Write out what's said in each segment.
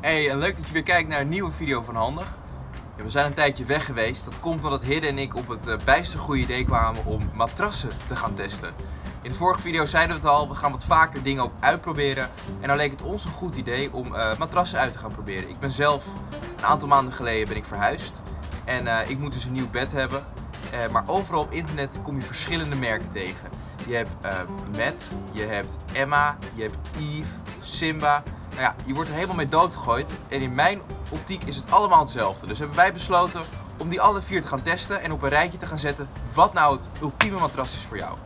Hey, en leuk dat je weer kijkt naar een nieuwe video van Handig. Ja, we zijn een tijdje weg geweest. Dat komt omdat Hidde en ik op het uh, bijste goede idee kwamen om matrassen te gaan testen. In de vorige video zeiden we het al, we gaan wat vaker dingen ook uitproberen. En dan leek het ons een goed idee om uh, matrassen uit te gaan proberen. Ik ben zelf een aantal maanden geleden ben ik verhuisd. En uh, ik moet dus een nieuw bed hebben. maar overal op internet kom je verschillende merken tegen. Je hebt Matt, je hebt Emma, je hebt Eve, Simba. Nou ja, je wordt er helemaal mee doodgegooid. En in mijn optiek is het allemaal hetzelfde. Dus hebben wij besloten om die alle vier te gaan testen en op een rijtje te gaan zetten wat nou het ultieme matras is voor jou.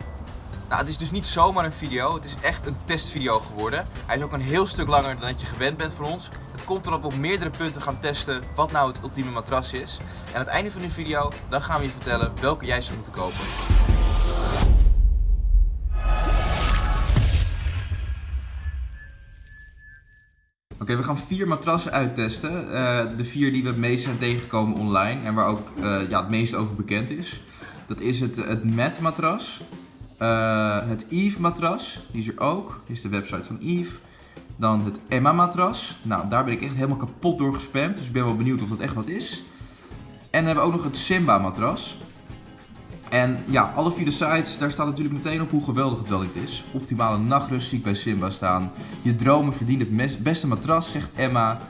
Nou, het is dus niet zomaar een video, het is echt een testvideo geworden. Hij is ook een heel stuk langer dan dat je gewend bent van ons. Het komt we op meerdere punten gaan testen wat nou het ultieme matras is. En aan het einde van de video, dan gaan we je vertellen welke jij zou moeten kopen. Oké, we gaan vier matrassen uittesten. Uh, de vier die we het meest zijn tegengekomen online en waar ook uh, ja, het meest over bekend is. Dat is het, het Matt matras, uh, het Eve matras, die is er ook, dit is de website van Eve. Dan het Emma matras, nou daar ben ik echt helemaal kapot door gespamd, dus ik ben wel benieuwd of dat echt wat is. En dan hebben we ook nog het Simba matras. En ja, alle vier de sites, daar staat natuurlijk meteen op hoe geweldig het wel niet is. Optimale nachtrust zie ik bij Simba staan. Je dromen verdienen het beste matras, zegt Emma.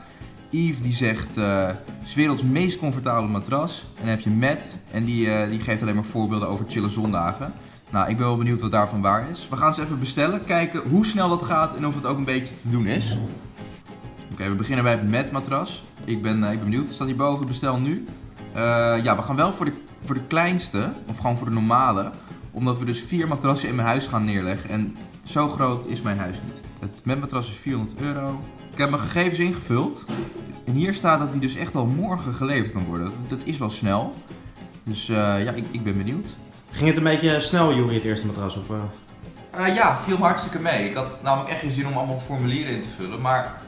Yves die zegt, uh, is werelds meest comfortabele matras. En dan heb je Matt en die, uh, die geeft alleen maar voorbeelden over chille zondagen. Nou, ik ben wel benieuwd wat daarvan waar is. We gaan ze even bestellen, kijken hoe snel dat gaat en of het ook een beetje te doen is. Oké, we beginnen bij het Matt matras. Ik ben, uh, ik ben benieuwd, staat hierboven, bestel nu. Ja, we gaan wel voor de voor de kleinste, of gewoon voor de normale, omdat we dus vier matrassen in mijn huis gaan neerleggen. En zo groot is mijn huis niet. Het matras is 400 euro. Ik heb mijn gegevens ingevuld. En hier staat dat die dus echt al morgen geleverd kan worden. Dat, is wel snel. Dus uh, ja, ik, ik, ben benieuwd. Ging het een beetje snel, Juri, het eerste matras? Of, uh? Uh, ja, viel me hartstikke mee. Ik had namelijk echt geen zin om allemaal formulieren in te vullen. Maar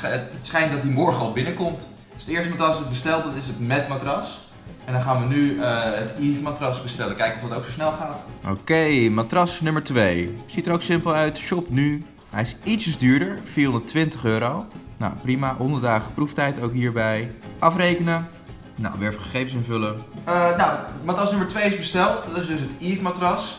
het, schijnt dat die morgen al binnenkomt. Dus het eerste matras ik besteld, dat is het met matras. En dan gaan we nu uh, het Eve matras bestellen. Kijken of dat ook zo snel gaat. Oké, matras nummer 2. Ziet er ook simpel uit. Shop nu. Hij is ietsjes duurder. 420 euro. Nou, prima. 100 dagen proeftijd ook hierbij. Afrekenen. Nou, weer even gegevens invullen. Uh, nou, matras nummer 2 is besteld. Dat is dus het Eve matras.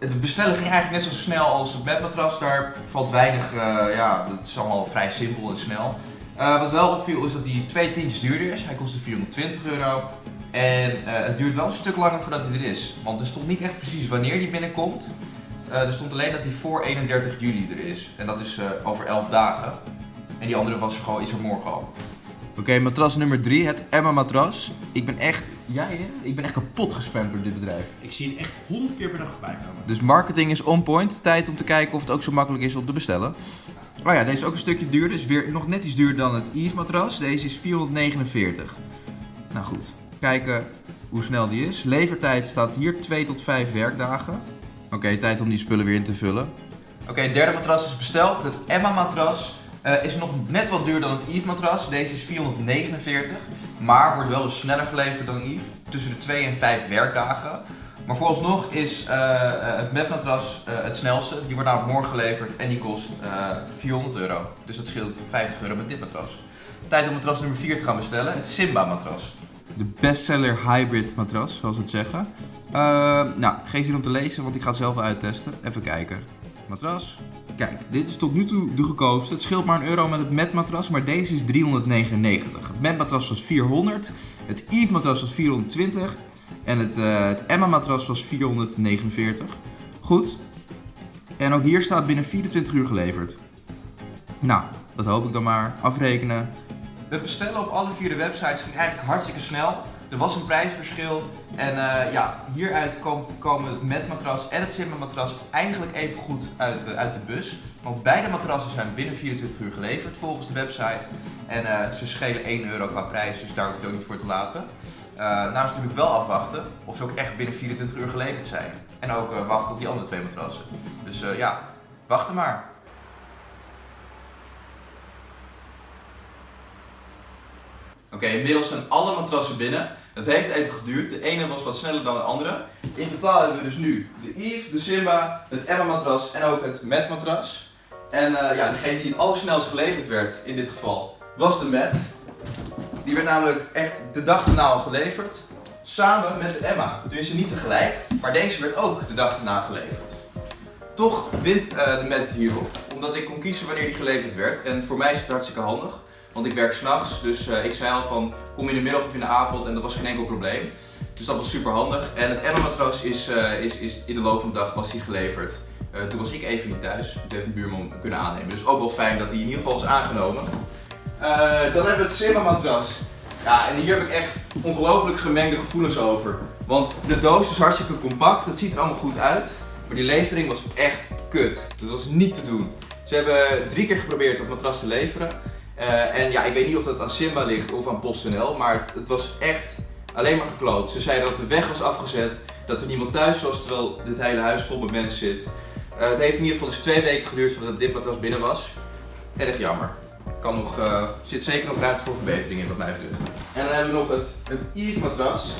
Het bestellen ging eigenlijk net zo snel als het bedmatras. Daar valt weinig, uh, ja, het is allemaal vrij simpel en snel. Uh, wat wel opviel is dat die twee tientjes duurder is. Hij kostte 420 euro. En uh, het duurt wel een stuk langer voordat hij er is. Want er stond niet echt precies wanneer die binnenkomt. Uh, er stond alleen dat hij voor 31 juli er is. En dat is uh, over 11 dagen. En die andere was er gewoon, is er morgen al. Oké, okay, matras nummer 3, het Emma matras. Ik ben echt, jij ja, ik ben echt kapot gespamd door dit bedrijf. Ik zie het echt 100 keer per dag voorbij komen. Dus marketing is on point. Tijd om te kijken of het ook zo makkelijk is om te bestellen. Oh ja, deze is ook een stukje duurder. Dus weer nog net iets duurder dan het Eve matras. Deze is 449. Nou goed, kijken hoe snel die is. Levertijd staat hier 2 tot 5 werkdagen. Oké, tijd om die spullen weer in te vullen. Oké, het derde matras is besteld. Het Emma matras uh, is nog net wat duurder dan het Eve matras. Deze is 449, maar wordt wel sneller geleverd dan Eve. Tussen de 2 en 5 werkdagen. Maar vooralsnog is uh, het matras uh, het snelste. Die wordt namelijk morgen geleverd en die kost 400 euro. Dus dat scheelt 50 euro met dit matras. Tijd om matras nummer 4 te gaan bestellen. Het Simba matras de bestseller hybrid matras, zoals ze het zeggen. Uh, nou, geen zin om te lezen, want ik ga het zelf uittesten. Even kijken. Matras. Kijk, dit is tot nu toe de goedkoopste. Het scheelt maar een euro met het met matras, maar deze is 399. Het met matras was 400, het Eve matras was 420 en het, uh, het Emma matras was 449. Goed. En ook hier staat binnen 24 uur geleverd. Nou, dat hoop ik dan maar. Afrekenen. Het bestellen op alle vier de websites ging eigenlijk hartstikke snel. Er was een prijsverschil en uh, ja, hieruit komt, komen het met matras en het Simba matras eigenlijk even goed uit, uh, uit de bus. Want beide matrassen zijn binnen 24 uur geleverd volgens de website. En ze schelen 1 euro qua prijs, dus daar hoef je het ook niet voor te laten. Nou is natuurlijk wel afwachten of ze ook echt binnen 24 uur geleverd zijn. En ook wachten op die andere twee matrassen. Dus ja, wachten maar. Oké, inmiddels zijn alle matrassen binnen. Het heeft even geduurd. De ene was wat sneller dan de andere. In totaal hebben we dus nu de Eve, de Simba, het Emma matras en ook het Met matras. En uh, ja, degene die het allersnelst geleverd werd in dit geval was de mat. Die werd namelijk echt de dag erna al geleverd. Samen met de Emma. Tenminste niet tegelijk, maar deze werd ook de dag erna geleverd. Toch wint eh, de mat het hierop, omdat ik kon kiezen wanneer die geleverd werd. En voor mij is het hartstikke handig, want ik werk s'nachts. Dus eh, ik zei al van, kom in de middag of in de avond en dat was geen enkel probleem. Dus dat was super handig. En het Emma matras is, eh, is, is in de loop van de dag was die geleverd. Toen was ik even niet thuis. Toen heeft een buurman kunnen aannemen. Dus ook wel fijn dat hij in ieder geval is aangenomen. Eh, dan hebben we het Simba matras. Ja, en hier heb ik echt ongelooflijk gemengde gevoelens over. Want de doos is hartstikke compact, het ziet er allemaal goed uit. Maar die levering was echt kut. Dat was niet te doen. Ze hebben drie keer geprobeerd dat matras te leveren. Eh, en ja, ik weet niet of dat aan Simba ligt of aan PostNL, maar het, het was echt alleen maar gekloot. Ze zeiden dat de weg was afgezet, dat er niemand thuis was, terwijl dit hele huis vol met mensen zit. Eh, het heeft in ieder geval dus twee weken geduurd voordat dit matras binnen was. Erg jammer. Kan nog, eh, zit zeker nog ruimte voor verbetering in wat mij betreft. En dan hebben we nog het, het Eve matras.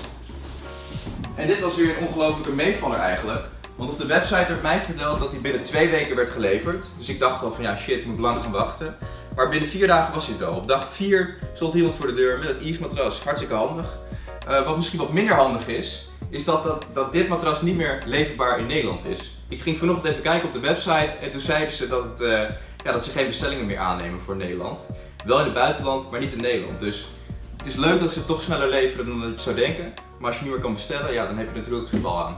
En dit was weer een ongelofelijke meevaller eigenlijk. Want op de website werd mij verteld dat hij binnen twee weken werd geleverd. Dus ik dacht al van ja shit, ik moet lang gaan wachten. Maar binnen vier dagen was hij er al. Op dag vier stond iemand voor de deur met het Eve matras. Hartstikke handig. Eh, wat misschien wat minder handig is, is dat, dat, dat dit matras niet meer leverbaar in Nederland is. Ik ging vanochtend even kijken op de website en toen zeiden ze dat, het, eh, ja, dat ze geen bestellingen meer aannemen voor Nederland. Wel in het buitenland, maar niet in Nederland. Dus het is leuk dat ze toch sneller leveren dan dat je zou denken. Maar als je niet meer kan bestellen, ja, dan heb je natuurlijk geen bal aan.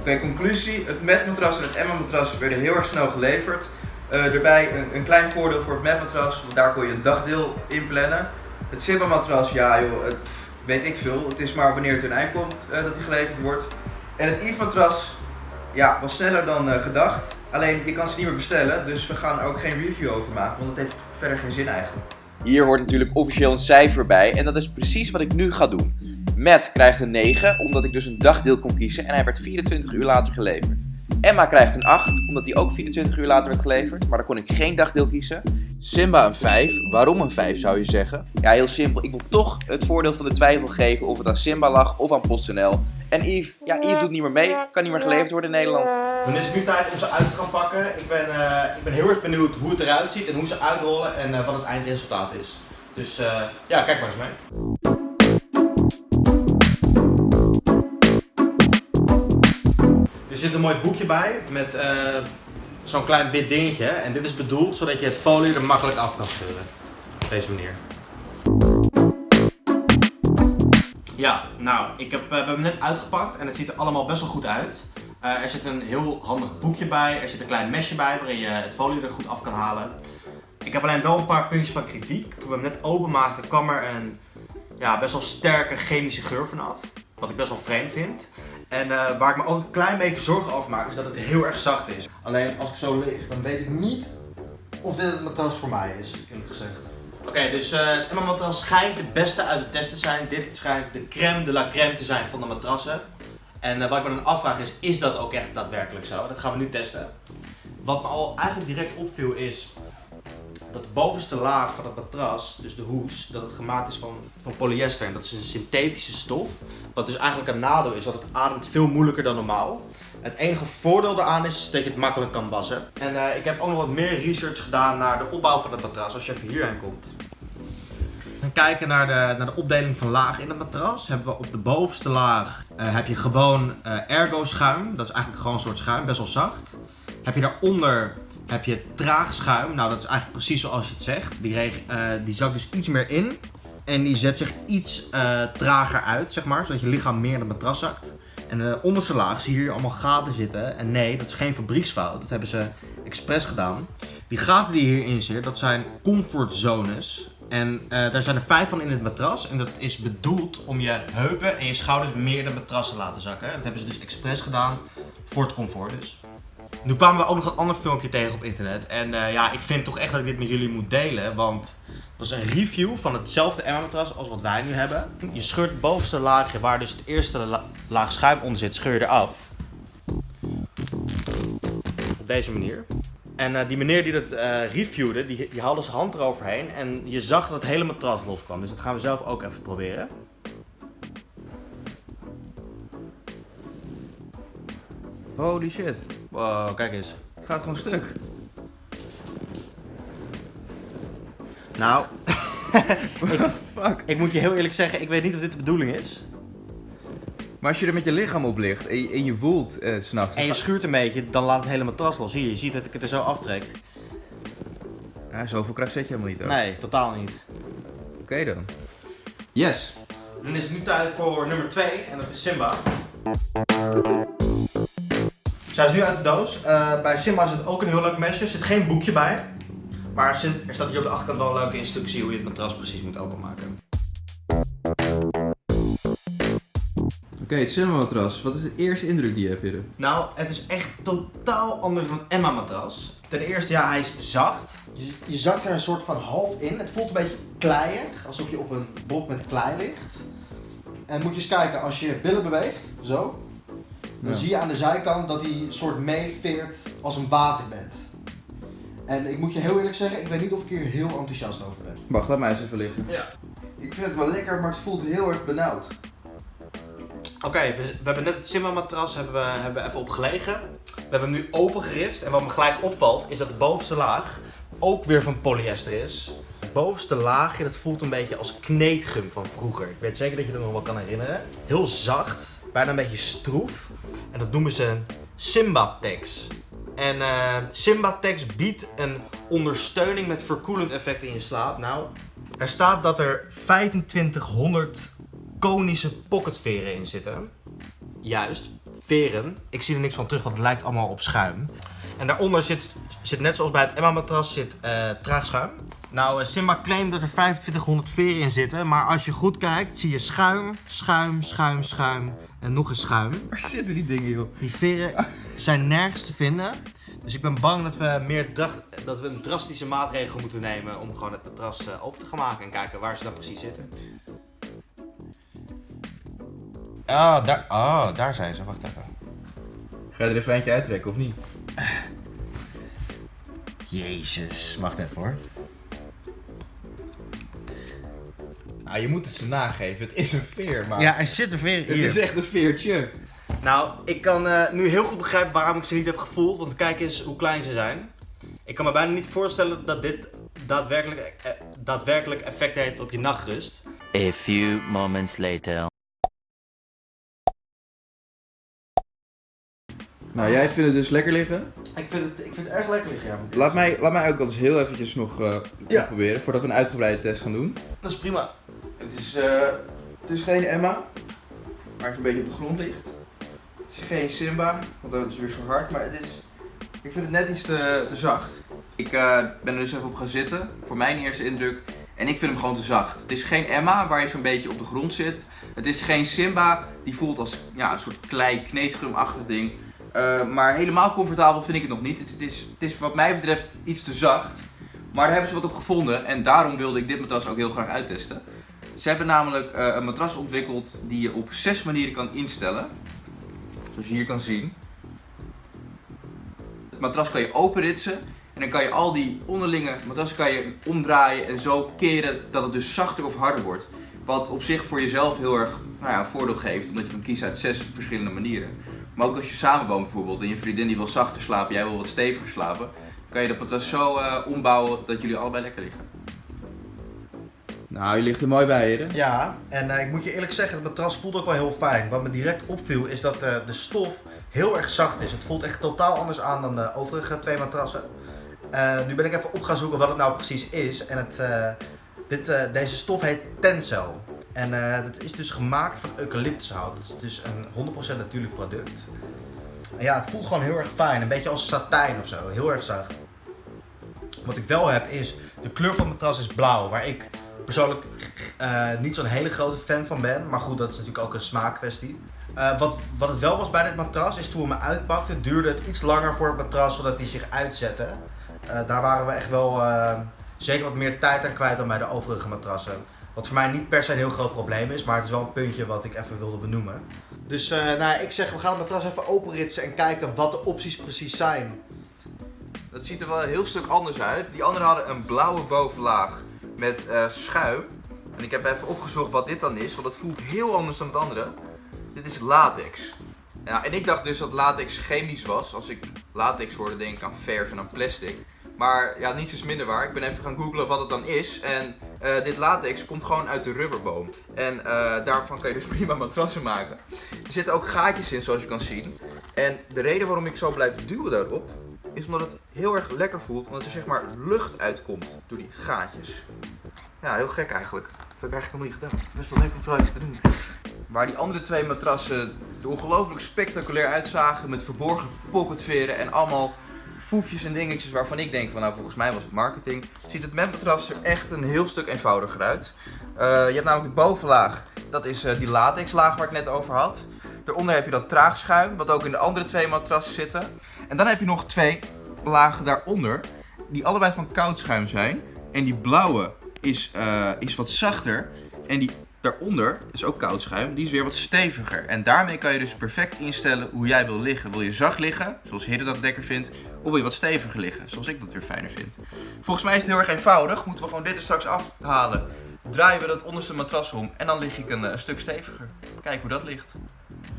Oké, conclusie. Het matmatras en het Emma-matras werden heel erg snel geleverd. Eh, daarbij een, een klein voordeel voor het matmatras, want daar kon je een dagdeel inplannen. Het Simba-matras, ja joh, het, weet ik veel. Het is maar wanneer het een eind komt eh, dat die geleverd wordt. En het Eve-matras, ja, was sneller dan eh, gedacht. Alleen, je kan ze niet meer bestellen, dus we gaan er ook geen review over maken, want het heeft verder geen zin eigenlijk. Hier hoort natuurlijk officieel een cijfer bij en dat is precies wat ik nu ga doen. Matt krijgt een 9, omdat ik dus een dagdeel kon kiezen en hij werd 24 uur later geleverd. Emma krijgt een 8, omdat hij ook 24 uur later werd geleverd, maar dan kon ik geen dagdeel kiezen. Simba een 5, waarom een 5 zou je zeggen? Ja, heel simpel, ik wil toch het voordeel van de twijfel geven of het aan Simba lag of aan PostNL. En Yves, ja, Yves doet niet meer mee, kan niet meer geleverd worden in Nederland. Dan is het nu tijd om ze uit te gaan pakken. Ik ben, eh, ik ben heel erg benieuwd hoe het eruit ziet en hoe ze uitrollen en eh, wat het eindresultaat is. Dus eh, ja, kijk maar eens mee. Er zit een mooi boekje bij met eh, zo'n klein wit dingetje. En dit is bedoeld zodat je het folie er makkelijk af kan scheuren. Op deze manier. Ja, nou, ik heb, eh, we hebben hem net uitgepakt en het ziet er allemaal best wel goed uit. Eh, er zit een heel handig boekje bij, er zit een klein mesje bij waarin je het folie er goed af kan halen. Ik heb alleen wel een paar puntjes van kritiek. Toen we hem net openmaakten kwam er een ja, best wel sterke chemische geur vanaf. Wat ik best wel vreemd vind. En eh, waar ik me ook een klein beetje zorgen over maak is dat het heel erg zacht is. Alleen als ik zo lig, dan weet ik niet of dit het matras voor mij is, eerlijk gezegd. Oké, dus eh, het Emma matras schijnt de beste uit de test te zijn. Dit schijnt de crème de la crème te zijn van de matrassen. En eh, wat ik me dan afvraag is, is dat ook echt daadwerkelijk zo? Dat gaan we nu testen. Wat me al eigenlijk direct opviel is dat de bovenste laag van het matras, dus de hoes, dat het gemaakt is van, van polyester. En dat is een synthetische stof. Wat dus eigenlijk een nadeel is, want het ademt veel moeilijker dan normaal. Het enige voordeel daaraan is dat je het makkelijk kan wassen. En eh, ik heb ook nog wat meer research gedaan naar de opbouw van het matras, als je even hierheen komt. gaan kijken naar de, naar de opdeling van lagen in het matras. Hebben we op de bovenste laag eh, heb je gewoon eh, ergo schuim. Dat is eigenlijk gewoon een soort schuim, best wel zacht. Heb je daaronder heb je traag schuim. Nou, dat is eigenlijk precies zoals je het zegt. Die, eh, die zakt dus iets meer in. En die zet zich iets eh, trager uit, zeg maar. Zodat je lichaam meer in het matras zakt. En de onderste laag zie je hier allemaal gaten zitten. En nee, dat is geen fabrieksfout. Dat hebben ze expres gedaan. Die gaten die hierin zitten, dat zijn comfortzones. En eh, daar zijn er vijf van in het matras. En dat is bedoeld om je heupen en je schouders meer in het matras te laten zakken. Dat hebben ze dus expres gedaan voor het comfort dus. Nu kwamen we ook nog een ander filmpje tegen op internet. En eh, ja, ik vind toch echt dat ik dit met jullie moet delen. Want dat is een review van hetzelfde Emma-matras als wat wij nu hebben. Je scheurt het bovenste laagje, waar dus het eerste la- laag schuim onder zit, scheur je eraf. Op deze manier. En eh, die meneer die dat eh, reviewde, die, die haalde zijn hand eroverheen. En je zag dat het hele matras loskwam. Dus dat gaan we zelf ook even proberen. Holy shit, Wow, kijk eens. het gaat gewoon stuk. Nou, What the fuck? Ik moet je heel eerlijk zeggen, ik weet niet of dit de bedoeling is. Maar als je er met je lichaam op ligt en je, en je woelt eh, s'nachts. En je schuurt een beetje, dan laat het hele matras los. Hier, je ziet dat ik het er zo aftrek. Ja, zoveel kracht zet je helemaal niet. hoor. Nee, totaal niet. Oké dan. Yes. Dan is het nu tijd voor nummer 2 en dat is Simba. Zij is nu uit de doos. Eh, bij Simba zit ook een heel leuk mesje. Er zit geen boekje bij. Maar er zit- er staat hier op de achterkant wel een leuke instructie hoe je het matras precies moet openmaken. Oké, het cinema-matras. Wat is de eerste indruk die je hebt, Hidde? Nou, het is echt totaal anders dan het Emma matras. Ten eerste, ja, hij is zacht. Je, je zakt er een soort van half in. Het voelt een beetje kleiig, alsof je op een blok met klei ligt. En moet je eens kijken, als je billen beweegt, zo, dan Ja. zie je aan de zijkant dat hij een soort meeveert als een waterbed. En ik moet je heel eerlijk zeggen, ik weet niet of ik hier heel enthousiast over ben. Wacht, laat mij eens even liggen. Ja. Ik vind het wel lekker, maar het voelt heel erg benauwd. Oké, we, we hebben net het Simba-matras hebben we, hebben we even op gelegen. We hebben hem nu opengerist. En wat me gelijk opvalt, is dat de bovenste laag ook weer van polyester is. Het bovenste laagje, dat voelt een beetje als kneedgum van vroeger. Ik weet zeker dat je er nog wel kan herinneren. Heel zacht, bijna een beetje stroef. En dat noemen ze Simba-Tex. En eh Simba-Tex biedt een ondersteuning met verkoelend effect in je slaap. Nou, er staat dat er 2500 konische pocketveren in zitten. Juist, veren. Ik zie er niks van terug, want het lijkt allemaal op schuim. En daaronder zit, zit net zoals bij het Emma-matras, zit eh traagschuim. Nou, eh, Simba claimt dat er 2500 veren in zitten, maar als je goed kijkt, zie je schuim, schuim, schuim, schuim en nog eens schuim. Waar zitten die dingen, joh? Die veren zijn nergens te vinden. Dus ik ben bang dat we, meer dat we een drastische maatregel moeten nemen om gewoon het matras eh, open te gaan maken en kijken waar ze dan precies zitten. Ah, daar, oh, daar zijn ze. Wacht even. Ga je er even eentje uittrekken, of niet? Jezus, wacht even hoor. Nou, je moet het ze nageven. Het is een veer, maar... Ja, er zit een veer Het is echt een veertje. Nou, ik kan eh, nu heel goed begrijpen waarom ik ze niet heb gevoeld, want kijk eens hoe klein ze zijn. Ik kan me bijna niet voorstellen dat dit daadwerkelijk, eh, daadwerkelijk effect heeft op je nachtrust. A few moments later. Nou, jij vindt het dus lekker liggen. Ik vind het, ik vind het erg lekker liggen, ja. Laat mij, laat mij ook eens heel eventjes nog eh, Ja. proberen, voordat we een uitgebreide test gaan doen. Dat is prima. Het is, eh, het is geen Emma, waar het een beetje op de grond ligt. Het is geen Simba, want dat is weer zo hard, maar het is... Ik vind het net iets te, te zacht. Ik eh, ben er dus even op gaan zitten, voor mijn eerste indruk. En ik vind hem gewoon te zacht. Het is geen Emma, waar je zo'n beetje op de grond zit. Het is geen Simba, die voelt als ja, een soort klei, kneedgumachtig ding. Eh, maar helemaal comfortabel vind ik het nog niet. Het, het is, het is wat mij betreft iets te zacht. Maar daar hebben ze wat op gevonden en daarom wilde ik dit matras ook heel graag uittesten. Ze hebben namelijk eh, een matras ontwikkeld die je op zes manieren kan instellen. Zoals je hier kan zien. Het matras kan je openritsen en dan kan je al die onderlinge matrassen kan je omdraaien en zo keren dat het dus zachter of harder wordt. Wat op zich voor jezelf heel erg nou ja, een voordeel geeft, omdat je kan kiezen uit zes verschillende manieren. Maar ook als je samenwoont bijvoorbeeld en je vriendin die wil zachter slapen, jij wil wat steviger slapen, kan je dat matras zo eh, ombouwen dat jullie allebei lekker liggen. Nou, je ligt er mooi bij, heren. Ja, en eh, ik moet je eerlijk zeggen, het matras voelt ook wel heel fijn. Wat me direct opviel is dat eh, de stof heel erg zacht is. Het voelt echt totaal anders aan dan de overige twee matrassen. Eh, nu ben ik even op gaan zoeken wat het nou precies is. En het, dit, deze stof heet Tencel. En het is dus gemaakt van eucalyptushout. Het is dus een 100% natuurlijk product. En ja, het voelt gewoon heel erg fijn. Een beetje als satijn of zo. Heel erg zacht. Wat ik wel heb is, de kleur van het matras is blauw. Waar ik persoonlijk eh, niet zo'n hele grote fan van ben. Maar goed, dat is natuurlijk ook een smaakkwestie. Eh, wat, wat het wel was bij dit matras, is toen we hem uitpakten, duurde het iets langer voor het matras zodat hij zich uitzette. Eh, daar waren we echt wel zeker wat meer tijd aan kwijt dan bij de overige matrassen. Wat voor mij niet per se een heel groot probleem is, maar het is wel een puntje wat ik even wilde benoemen. Dus nou, ik zeg, we gaan het matras even openritsen en kijken wat de opties precies zijn. Dat ziet er wel een heel stuk anders uit. Die anderen hadden een blauwe bovenlaag met eh, schuim. En ik heb even opgezocht wat dit dan is, want het voelt heel anders dan het andere. Dit is latex. Ja, en ik dacht dus dat latex chemisch was. Als ik latex hoorde, denk ik aan verf en aan plastic. Maar ja, niets is minder waar. Ik ben even gaan googlen wat het dan is. En Eh, dit latex komt gewoon uit de rubberboom. En eh, daarvan kan je dus prima matrassen maken. Er zitten ook gaatjes in, zoals je kan zien. En de reden waarom ik zo blijf duwen daarop, is omdat het heel erg lekker voelt. Omdat er zeg maar lucht uitkomt door die gaatjes. Ja, heel gek eigenlijk. Dat heb ik eigenlijk nog niet gedaan. Best wel leuk om te doen. Waar die andere twee matrassen er ongelooflijk spectaculair uitzagen met verborgen pocketveren en allemaal foefjes en dingetjes waarvan ik denk van nou volgens mij was het marketing, ziet het matras er echt een heel stuk eenvoudiger uit. Eh, je hebt namelijk de bovenlaag, dat is eh, die latexlaag waar ik net over had. Daaronder heb je dat traagschuim, wat ook in de andere twee matrassen zitten. En dan heb je nog twee lagen daaronder, die allebei van koud schuim zijn. En die blauwe is, eh, is wat zachter. En die daaronder is ook koud schuim, die is weer wat steviger. En daarmee kan je dus perfect instellen hoe jij wil liggen. Wil je zacht liggen, zoals Hidde dat lekker vindt, of wil je wat steviger liggen, zoals ik dat weer fijner vind. Volgens mij is het heel erg eenvoudig. Moeten we gewoon dit er straks afhalen. Draaien we dat onderste matras om en dan lig ik een, eh, een stuk steviger. Kijk hoe dat ligt.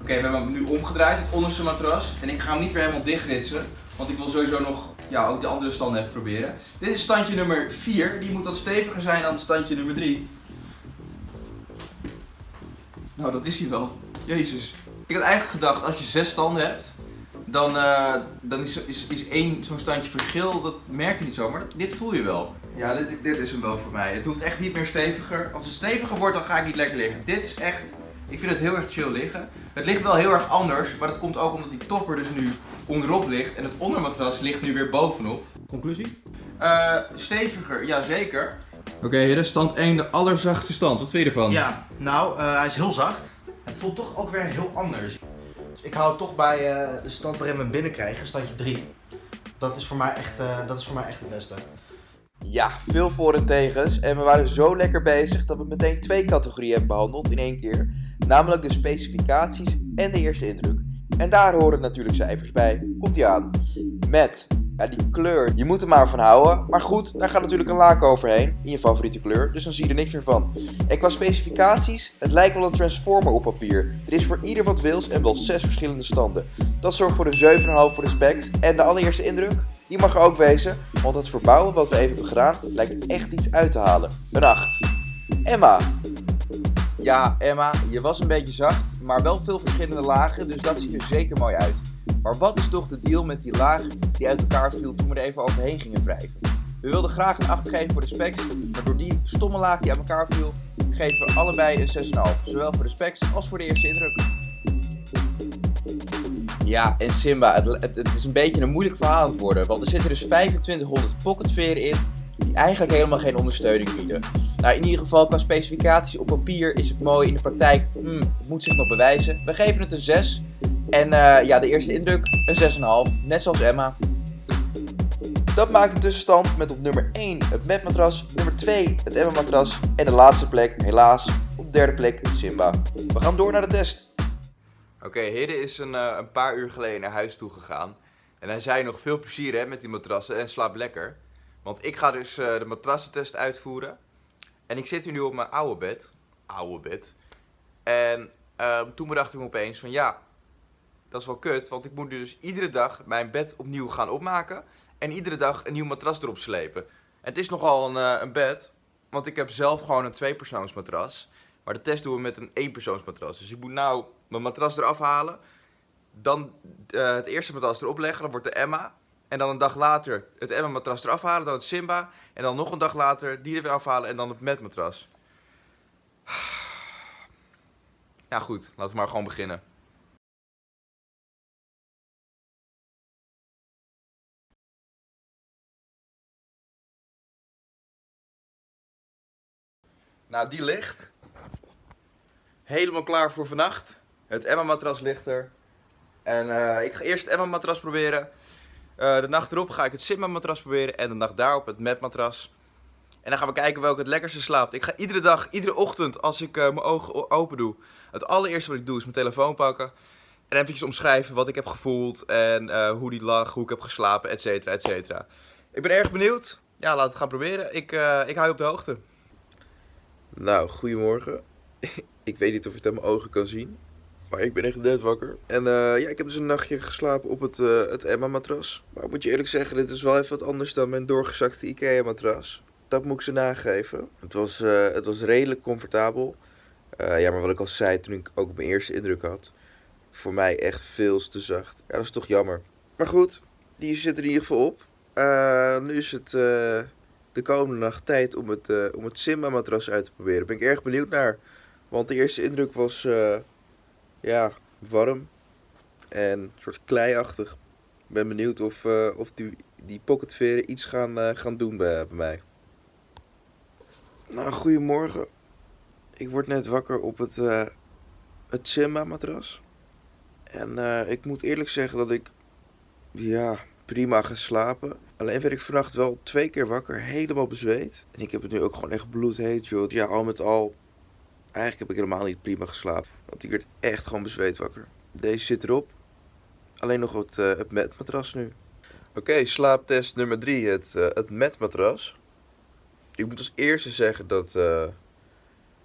Oké, we hebben hem nu omgedraaid, het onderste matras. En ik ga hem niet weer helemaal dichtritsen. Want ik wil sowieso nog ja, ook de andere standen even proberen. Dit is standje nummer 4. Die moet wat steviger zijn dan standje nummer 3. Nou, dat is hij wel. Jezus. Ik had eigenlijk gedacht, als je zes standen hebt, dan, eh, dan is, is, is één zo'n standje verschil, dat merk je niet zo, maar dat- dit voel je wel. Ja, dit, dit is hem wel voor mij. Het hoeft echt niet meer steviger. Als het steviger wordt, dan ga ik niet lekker liggen. Dit is echt, ik vind het heel erg chill liggen. Het ligt wel heel erg anders, maar dat komt ook omdat die topper dus nu onderop ligt en het ondermatras ligt nu weer bovenop. Conclusie? Eh, steviger, ja zeker. Oké, hier is stand 1, de allerzachtste stand. Wat vind je ervan? Ja, nou, eh, hij is heel zacht. Het voelt toch ook weer heel anders. Ik hou toch bij eh, de stand waarin we binnenkrijgen, standje 3. Dat is voor mij echt, eh, dat is voor mij echt het beste. Ja, veel voor- en tegens. En we waren zo lekker bezig dat we meteen twee categorieën hebben behandeld in één keer. Namelijk de specificaties en de eerste indruk. En daar horen natuurlijk cijfers bij. Komt ie aan. Met, ja die kleur, je moet er maar van houden. Maar goed, daar gaat natuurlijk een laak overheen. In je favoriete kleur. Dus dan zie je er niks meer van. En qua specificaties, het lijkt wel een transformer op papier. Er is voor ieder wat wils en wel zes verschillende standen. Dat zorgt voor een 7,5 voor de. En de allereerste indruk, die mag er ook wezen. Want het verbouwen wat we even hebben gedaan, lijkt echt iets uit te halen. Een 8. Emma. Ja, Emma, je was een beetje zacht, maar wel veel verschillende lagen, dus dat ziet er zeker mooi uit. Maar wat is toch de deal met die laag die uit elkaar viel toen we er even overheen gingen wrijven? We wilden graag een 8 geven voor de specs, maar door die stomme laag die uit elkaar viel, geven we allebei een 6,5. Zowel voor de specs als voor de eerste indruk. Ja, en Simba, het, het, is een beetje een moeilijk verhaal aan het worden, want er zitten dus 2500 pocketveren in, die eigenlijk helemaal geen ondersteuning bieden. Nou, in ieder geval qua specificaties op papier is het mooi, in de praktijk hmm, het moet zich nog bewijzen. We geven het een 6 en eh, ja, de eerste indruk een 6,5, net zoals Emma. Dat maakt de tussenstand met op nummer 1 het Met-matras, nummer 2 het Emma-matras en de laatste plek, helaas, op de derde plek Simba. We gaan door naar de test. Oké, Hidde is een, eh, een paar uur geleden naar huis toe gegaan. En hij zei nog veel plezier hè, met die matrassen en slaap lekker. Want ik ga dus eh, de matrassentest uitvoeren. En ik zit hier nu op mijn oude bed. Oude bed. En ehm, toen bedacht ik me opeens van ja, dat is wel kut. Want ik moet nu dus iedere dag mijn bed opnieuw gaan opmaken. En iedere dag een nieuw matras erop slepen. En het is nogal een, eh, een bed. Want ik heb zelf gewoon een tweepersoonsmatras. Maar de test doen we met een eenpersoonsmatras. Dus ik moet nou mijn matras eraf halen. Dan eh, het eerste matras erop leggen. Dan wordt de Emma. En dan een dag later het Emma-matras eraf halen. Dan het Simba. En dan nog een dag later die er weer afhalen. En dan het Met-matras. Ja goed, laten we maar gewoon beginnen. Nou, die ligt. Helemaal klaar voor vannacht. Het Emma-matras ligt er. En eh, ik ga eerst het Emma-matras proberen. Eh, de nacht erop ga ik het Simba-matras proberen. En de nacht daarop het Met-matras. En dan gaan we kijken welke het lekkerste slaapt. Ik ga iedere dag, iedere ochtend, als ik eh, mijn ogen open doe. Het allereerste wat ik doe is mijn telefoon pakken. En eventjes omschrijven wat ik heb gevoeld. En hoe die lag, hoe ik heb geslapen, et cetera, et cetera. Ik ben erg benieuwd. Ja, laten we het gaan proberen. Ik, ik hou je op de hoogte. Nou, goedemorgen. ik weet niet of je het aan mijn ogen kan zien. Maar ik ben echt net wakker. En eh, ja, ik heb dus een nachtje geslapen op het, eh, het Emma-matras. Maar moet je eerlijk zeggen, dit is wel even wat anders dan mijn doorgezakte Ikea-matras. dat moet ik ze nageven. Het was, eh, het was redelijk comfortabel. Ja, maar wat ik al zei toen ik ook mijn eerste indruk had. Voor mij echt veel te zacht. Ja, dat is toch jammer. Maar goed, die zit er in ieder geval op. Nu is het de komende nacht tijd om het, eh, om het Simba matras uit te proberen. Ben ik erg benieuwd naar. Want de eerste indruk was eh, ja, warm en een soort kleiachtig. Ik ben benieuwd of, eh, of die, die pocketveren iets gaan, gaan doen bij, bij mij. Nou, goedemorgen. Ik word net wakker op het, het Simba matras. En ik moet eerlijk zeggen dat ik ja, prima geslapen. Alleen werd ik vannacht wel twee keer wakker, helemaal bezweet. En ik heb het nu ook gewoon echt bloedheet, joh. Ja, al met al, eigenlijk heb ik helemaal niet prima geslapen. Want ik werd echt gewoon bezweet wakker. Deze zit erop. Alleen nog het, eh, het matras nu. Oké, slaaptest nummer 3, het, eh, het matras. Ik moet als eerste zeggen dat, eh,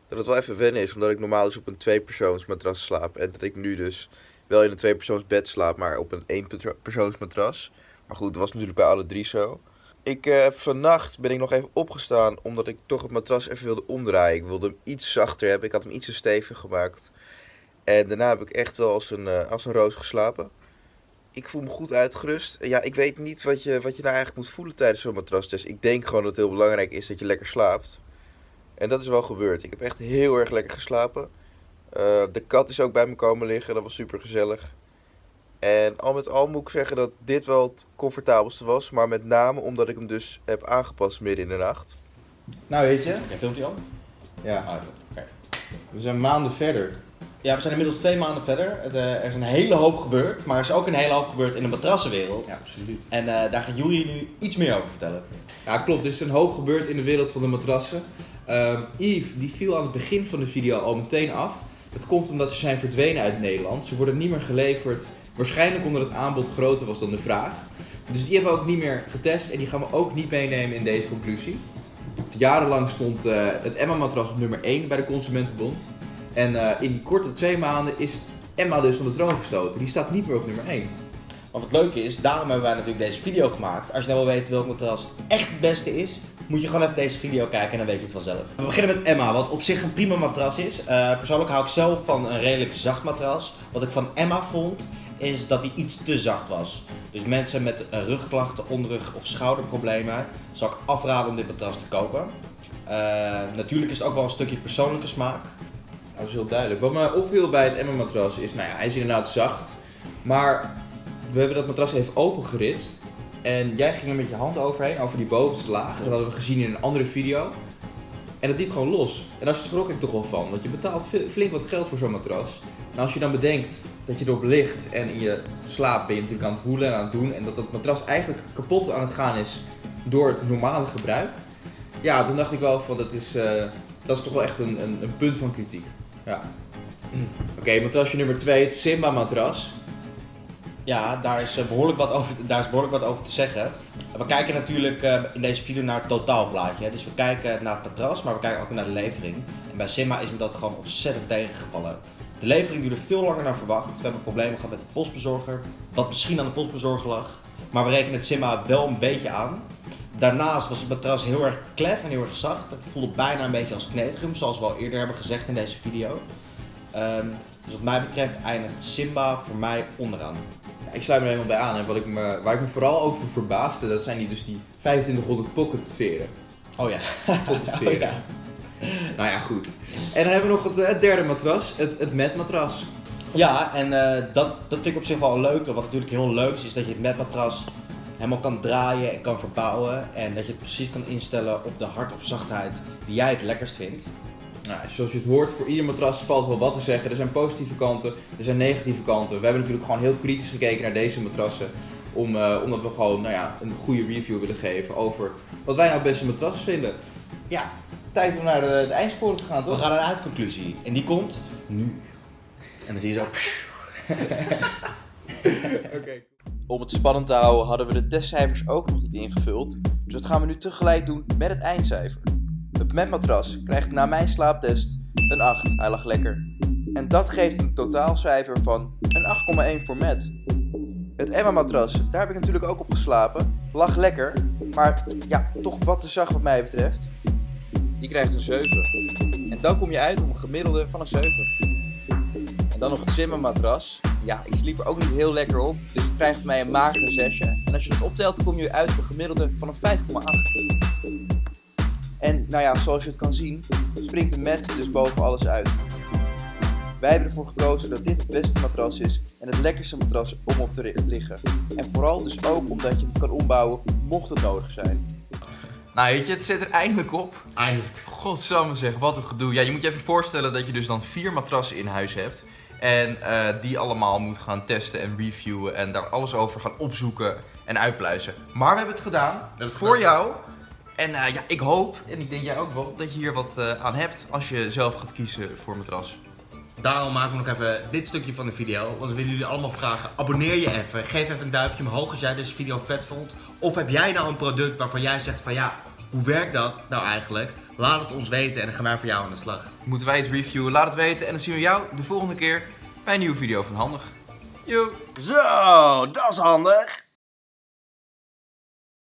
dat het wel even wennen is, omdat ik normaal dus op een tweepersoons matras slaap. En dat ik nu dus wel in een tweepersoons bed slaap, maar op een éénpersoons matras. Maar goed, dat was natuurlijk bij alle drie zo. Ik eh, vannacht ben ik nog even opgestaan, omdat ik toch het matras even wilde omdraaien. Ik wilde hem iets zachter hebben, ik had hem iets te stevig gemaakt. En daarna heb ik echt wel als een, eh, als een roos geslapen. Ik voel me goed uitgerust. Ja, ik weet niet wat je, wat je nou eigenlijk moet voelen tijdens zo'n matrastest. Ik denk gewoon dat het heel belangrijk is dat je lekker slaapt. En dat is wel gebeurd. Ik heb echt heel erg lekker geslapen. Eh, de kat is ook bij me komen liggen. Dat was super gezellig. En al met al moet ik zeggen dat dit wel het comfortabelste was. Maar met name omdat ik hem dus heb aangepast midden in de nacht. Nou weet je, Jij filmt die al? ja, Ah, oké. we zijn maanden verder. Ja, we zijn inmiddels twee maanden verder. Het, eh, er is een hele hoop gebeurd, maar er is ook een hele hoop gebeurd in de matrassenwereld. Ja, absoluut. En eh, daar gaat Juri nu iets meer over vertellen. Ja, klopt. Er is een hoop gebeurd in de wereld van de matrassen. Ehm Yves, die viel aan het begin van de video al meteen af. Het komt omdat ze zijn verdwenen uit Nederland. Ze worden niet meer geleverd. Waarschijnlijk omdat het aanbod groter was dan de vraag. Dus die hebben we ook niet meer getest en die gaan we ook niet meenemen in deze conclusie. Jarenlang stond eh, het Emma-matras op nummer 1 bij de Consumentenbond. En eh, in die korte twee maanden is Emma dus van de troon gestoten. Die staat niet meer op nummer 1. Maar wat leuk is, daarom hebben wij natuurlijk deze video gemaakt. Als je nou wil weten welk matras echt het beste is, moet je gewoon even deze video kijken en dan weet je het vanzelf. We beginnen met Emma, wat op zich een prima matras is. Eh, persoonlijk hou ik zelf van een redelijk zacht matras. Wat ik van Emma vond, is dat hij iets te zacht was. Dus mensen met rugklachten, onderrug of schouderproblemen, zou ik afraden om dit matras te kopen. Eh, natuurlijk is het ook wel een stukje persoonlijke smaak. Dat is heel duidelijk. Wat me opviel bij het Emma-matras is, nou ja, hij is inderdaad zacht. Maar we hebben dat matras even opengeritst. En jij ging er met je hand overheen, over die bovenste laag. Dat hadden we gezien in een andere video. En dat liet gewoon los. En daar schrok ik toch wel van. Want je betaalt flink wat geld voor zo'n matras. En als je dan bedenkt dat je erop ligt en in je slaap ben je natuurlijk aan het voelen en aan het doen. En dat dat matras eigenlijk kapot aan het gaan is door het normale gebruik. Ja, dan dacht ik wel van dat is, eh, dat is toch wel echt een, een, een punt van kritiek. Ja. Oké, matrasje nummer 2, het Simba matras. Ja, daar is, eh, behoorlijk wat over, daar is behoorlijk wat over te zeggen. We kijken natuurlijk eh, in deze video naar het totaalplaatje. Dus we kijken naar het matras, maar we kijken ook naar de levering. En bij Simma is me dat gewoon ontzettend tegengevallen. De levering duurde veel langer dan verwacht. We hebben problemen gehad met de postbezorger, wat misschien aan de postbezorger lag. Maar we rekenen het Simma wel een beetje aan. Daarnaast was het matras heel erg klef en heel erg zacht. Het voelde bijna een beetje als kneedgum, zoals we al eerder hebben gezegd in deze video. Ehm, dus wat mij betreft eindigt Simba voor mij onderaan. Ja, ik sluit me er helemaal bij aan. En wat ik me, waar ik me vooral over verbaasde, dat zijn die, dus die 2500 pocket veren. Oh ja. Pocket veren. Oh ja. Nou ja, goed. En dan hebben we nog het, eh, het derde matras, het, het met matras. Ja, en eh, dat, dat vind ik op zich wel een leuke. Wat natuurlijk heel leuk is, is dat je het matmatras helemaal kan draaien en kan verbouwen. En dat je het precies kan instellen op de hard of zachtheid die jij het lekkerst vindt. Nou, zoals je het hoort, voor ieder matras valt wel wat te zeggen. Er zijn positieve kanten, er zijn negatieve kanten. We hebben natuurlijk gewoon heel kritisch gekeken naar deze matrassen. Om, eh, omdat we gewoon nou ja, een goede review willen geven over wat wij nou het beste matras vinden. Ja, tijd om naar de, de eindscore te gaan, We toch? gaan naar de uitconclusie. En die komt nu. En dan zie je zo. Oké. Om het spannend te houden hadden we de testcijfers ook nog niet ingevuld, dus dat gaan we nu tegelijk doen met het eindcijfer. Het matmatras krijgt na mijn slaaptest een 8, hij lag lekker. En dat geeft een totaalcijfer van een 8,1 voor Matt. Het Emma matras, daar heb ik natuurlijk ook op geslapen, lag lekker, Maar ja, toch wat te zacht wat mij betreft. Die krijgt een 7. En dan kom je uit op een gemiddelde van een 7. En dan nog het Zimmermatras. Ja, ik sliep er ook niet heel lekker op. Dus het krijgt van mij een magere 6. En als je het optelt, kom je uit op een gemiddelde van een 5,8. En nou ja, zoals je het kan zien, springt de mat dus boven alles uit. Wij hebben ervoor gekozen dat dit het beste matras is en het lekkerste matras om op te liggen. En vooral dus ook omdat je hem kan ombouwen mocht het nodig zijn. Nou weet je, het zit er eindelijk op. Eindelijk. Godsamme zeg, wat een gedoe. Ja, je moet je even voorstellen dat je dus dan vier matrassen in huis hebt. En eh, die allemaal moet gaan testen en reviewen en daar alles over gaan opzoeken en uitpluizen. Maar we hebben het gedaan. voor gedaan. jou. En eh, ja, ik hoop, en ik denk jij ook wel, dat je hier wat eh, aan hebt als je zelf gaat kiezen voor matras. Daarom maken we nog even dit stukje van de video. Want we willen jullie allemaal vragen. Abonneer je even. Geef even een duimpje omhoog als jij deze video vet vond. Of heb jij nou een product waarvan jij zegt van ja, hoe werkt dat nou eigenlijk? Laat het ons weten en dan gaan wij voor jou aan de slag. Moeten wij het reviewen? Laat het weten en dan zien we jou de volgende keer bij een nieuwe video van Handig. Yo! Zo, dat is handig.